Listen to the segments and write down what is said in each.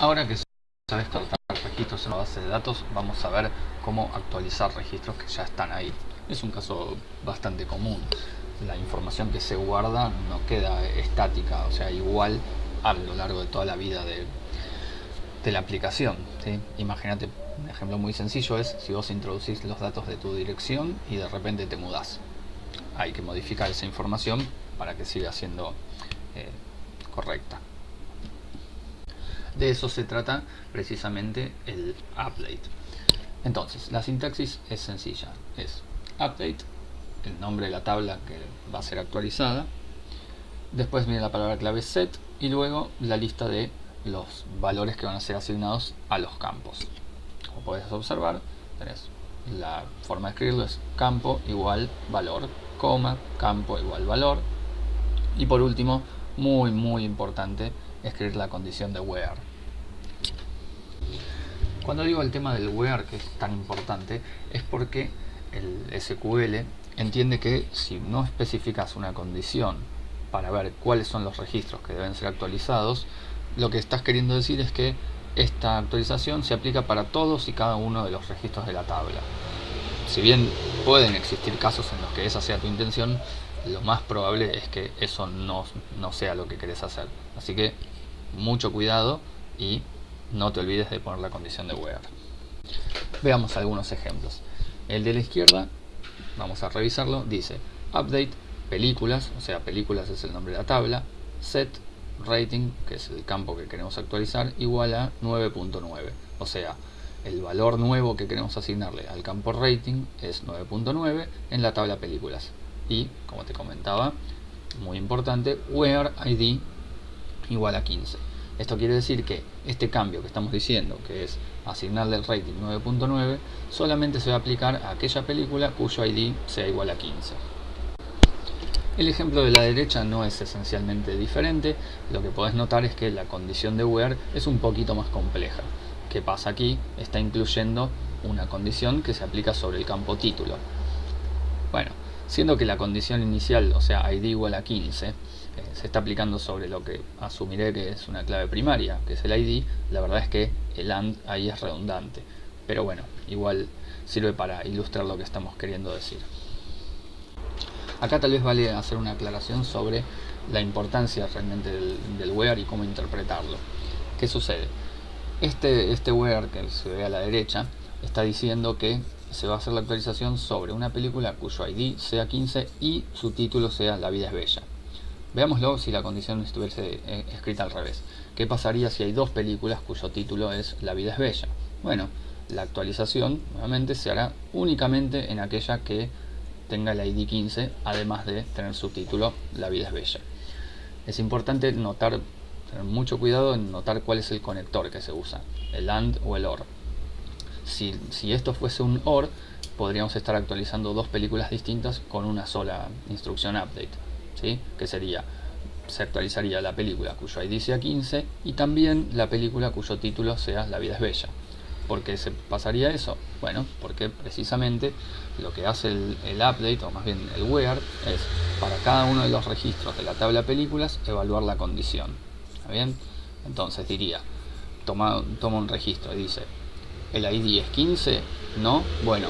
Ahora que sabes tratar registros en la base de datos, vamos a ver cómo actualizar registros que ya están ahí. Es un caso bastante común. La información que se guarda no queda estática, o sea, igual a lo largo de toda la vida de, la aplicación. Imagínate, un ejemplo muy sencillo es si vos introducís los datos de tu dirección y de repente te mudás. Hay que modificar esa información para que siga siendo eh, correcta. De eso se trata precisamente el update. Entonces, la sintaxis es sencilla. Es update, el nombre de la tabla que va a ser actualizada. Después viene la palabra clave set y luego la lista de los valores que van a ser asignados a los campos. Como puedes observar, tenés la forma de escribirlo es campo igual valor, coma, campo igual valor. Y por último, muy muy importante, escribir la condición de where. Cuando digo el tema del where, que es tan importante, es porque el SQL entiende que si no especificas una condición para ver cuáles son los registros que deben ser actualizados, lo que estás queriendo decir es que esta actualización se aplica para todos y cada uno de los registros de la tabla. Si bien pueden existir casos en los que esa sea tu intención, lo más probable es que eso no, no sea lo que querés hacer. Así que mucho cuidado y no te olvides de poner la condición de where. Veamos algunos ejemplos. El de la izquierda, vamos a revisarlo, dice update películas, o sea películas es el nombre de la tabla, set rating, que es el campo que queremos actualizar, igual a 9.9. O sea, el valor nuevo que queremos asignarle al campo rating es 9.9 en la tabla películas. Y, como te comentaba, muy importante, where id igual a 15. Esto quiere decir que este cambio que estamos diciendo, que es asignarle el rating 9.9, solamente se va a aplicar a aquella película cuyo ID sea igual a 15. El ejemplo de la derecha no es esencialmente diferente, lo que podés notar es que la condición de where es un poquito más compleja. ¿Qué pasa aquí? Está incluyendo una condición que se aplica sobre el campo título. Bueno, siendo que la condición inicial, o sea id igual a 15, eh, se está aplicando sobre lo que asumiré que es una clave primaria, que es el ID, la verdad es que el AND ahí es redundante. Pero bueno, igual sirve para ilustrar lo que estamos queriendo decir. Acá tal vez vale hacer una aclaración sobre la importancia realmente del, where y cómo interpretarlo. ¿Qué sucede? Este, este where que se ve a la derecha está diciendo que se va a hacer la actualización sobre una película cuyo ID sea 15 y su título sea La vida es bella. Veámoslo si la condición estuviese eh, escrita al revés. ¿Qué pasaría si hay dos películas cuyo título es La vida es bella? Bueno, la actualización nuevamente se hará únicamente en aquella que tenga el ID 15, además de tener su título La vida es bella. Es importante notar, tener mucho cuidado en notar cuál es el conector que se usa, el AND o el OR. Si, esto fuese un OR, podríamos estar actualizando dos películas distintas con una sola instrucción update que sería, se actualizaría la película cuyo ID sea 15 y también la película cuyo título sea La vida es bella. ¿Por qué se pasaría eso? Bueno, porque precisamente lo que hace el, update, o más bien el where, es para cada uno de los registros de la tabla películas evaluar la condición. ¿Está bien? Entonces diría, toma, toma un registro y dice, ¿el ID es 15? No, bueno,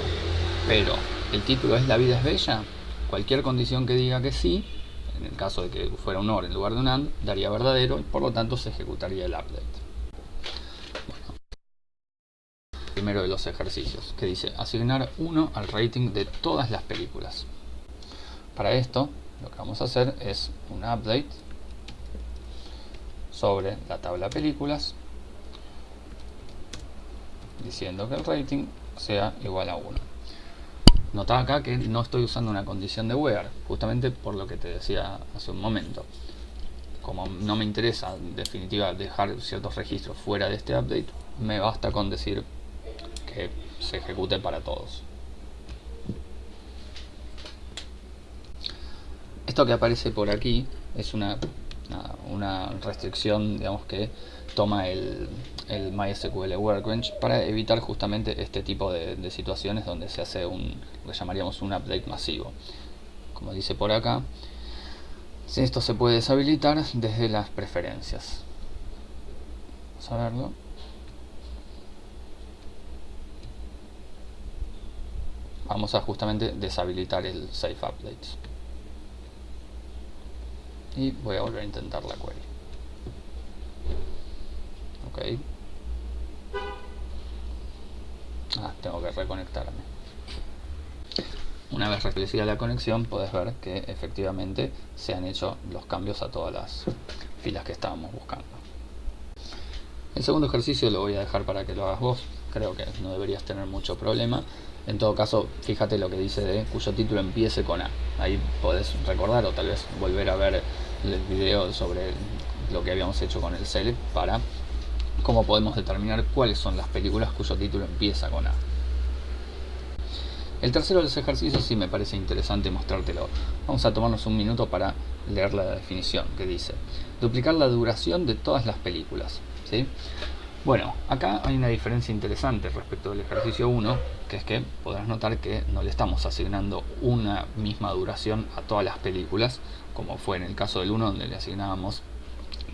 pero ¿el título es La vida es bella? Cualquier condición que diga que sí, en el caso de que fuera un OR en lugar de un AND, daría verdadero y por lo tanto se ejecutaría el update. primero de los ejercicios, que dice asignar 1 al rating de todas las películas. Para esto, lo que vamos a hacer es un update sobre la tabla películas, diciendo que el rating sea igual a 1. Nota acá que no estoy usando una condición de where, justamente por lo que te decía hace un momento. Como no me interesa en definitiva dejar ciertos registros fuera de este update, me basta con decir que se ejecute para todos. Esto que aparece por aquí es una, una restricción digamos que toma el, el MySQL Workbench para evitar justamente este tipo de, situaciones donde se hace un, lo que llamaríamos un update masivo. Como dice por acá, esto se puede deshabilitar desde las preferencias. Vamos a verlo. Vamos a justamente deshabilitar el Save Updates. Y voy a volver a intentar la query. Ah, tengo que reconectarme. Una vez restablecida la conexión, puedes ver que efectivamente se han hecho los cambios a todas las filas que estábamos buscando. El segundo ejercicio lo voy a dejar para que lo hagas vos. Creo que no deberías tener mucho problema. En todo caso, fíjate lo que dice de cuyo título empiece con A. Ahí podés recordar o tal vez volver a ver el video sobre lo que habíamos hecho con el select para cómo podemos determinar cuáles son las películas cuyo título empieza con A. El tercero de los ejercicios sí me parece interesante mostrártelo. Vamos a tomarnos un minuto para leer la definición que dice duplicar la duración de todas las películas. ¿sí? Bueno, acá hay una diferencia interesante respecto del ejercicio 1, que es que podrás notar que no le estamos asignando una misma duración a todas las películas, como fue en el caso del 1 donde le asignábamos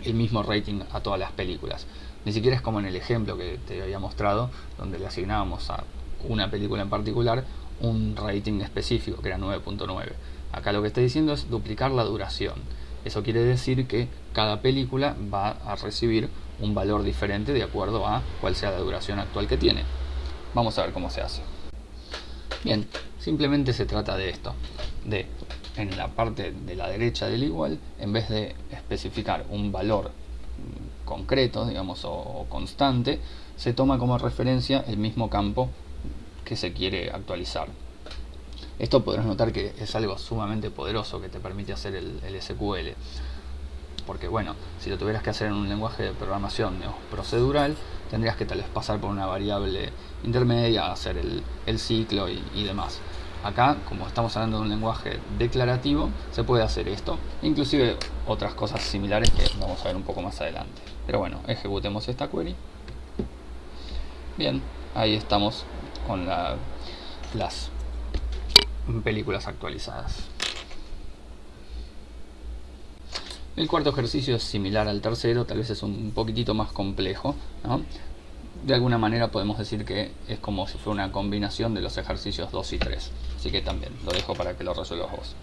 el mismo rating a todas las películas. Ni siquiera es como en el ejemplo que te había mostrado, donde le asignábamos a una película en particular un rating específico que era 9.9. Acá lo que está diciendo es duplicar la duración. Eso quiere decir que cada película va a recibir un valor diferente de acuerdo a cuál sea la duración actual que tiene. Vamos a ver cómo se hace. Bien, simplemente se trata de esto, de en la parte de la derecha del igual, en vez de especificar un valor concreto, digamos, o constante, se toma como referencia el mismo campo que se quiere actualizar. Esto podrás notar que es algo sumamente poderoso que te permite hacer el, SQL. Porque bueno, si lo tuvieras que hacer en un lenguaje de programación procedural, tendrías que tal vez pasar por una variable intermedia, hacer el, ciclo y, y demás. Acá, como estamos hablando de un lenguaje declarativo, se puede hacer esto. Inclusive otras cosas similares que vamos a ver un poco más adelante. Pero bueno, ejecutemos esta query. Bien, ahí estamos con las películas actualizadas. El cuarto ejercicio es similar al tercero, tal vez es un poquitito más complejo. De alguna manera podemos decir que es como si fuera una combinación de los ejercicios 2 y 3. Así que también lo dejo para que lo resuelvas vos.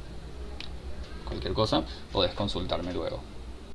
Cualquier cosa podés consultarme luego.